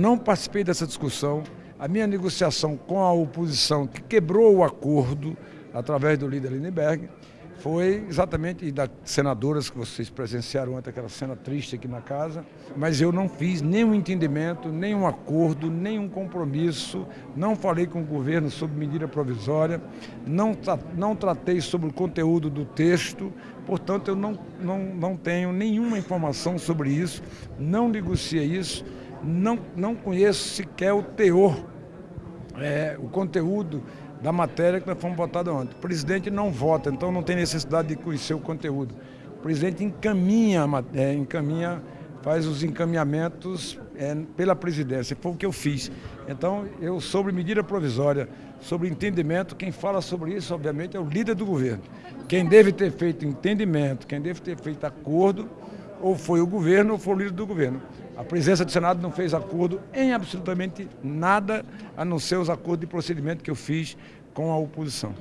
Não participei dessa discussão. A minha negociação com a oposição, que quebrou o acordo através do líder Lindenberg, foi exatamente das senadoras que vocês presenciaram ontem, aquela cena triste aqui na casa, mas eu não fiz nenhum entendimento, nenhum acordo, nenhum compromisso, não falei com o governo sobre medida provisória, não, não tratei sobre o conteúdo do texto, portanto eu não, não, não tenho nenhuma informação sobre isso, não negociei isso, não, não conheço sequer o teor, é, o conteúdo da matéria que nós fomos votados ontem. O presidente não vota, então não tem necessidade de conhecer o conteúdo. O presidente encaminha, é, encaminha faz os encaminhamentos é, pela presidência, foi o que eu fiz. Então, eu sobre medida provisória, sobre entendimento, quem fala sobre isso, obviamente, é o líder do governo. Quem deve ter feito entendimento, quem deve ter feito acordo, ou foi o governo ou foi o líder do governo. A presidência do Senado não fez acordo em absolutamente nada, a não ser os acordos de procedimento que eu fiz com a oposição.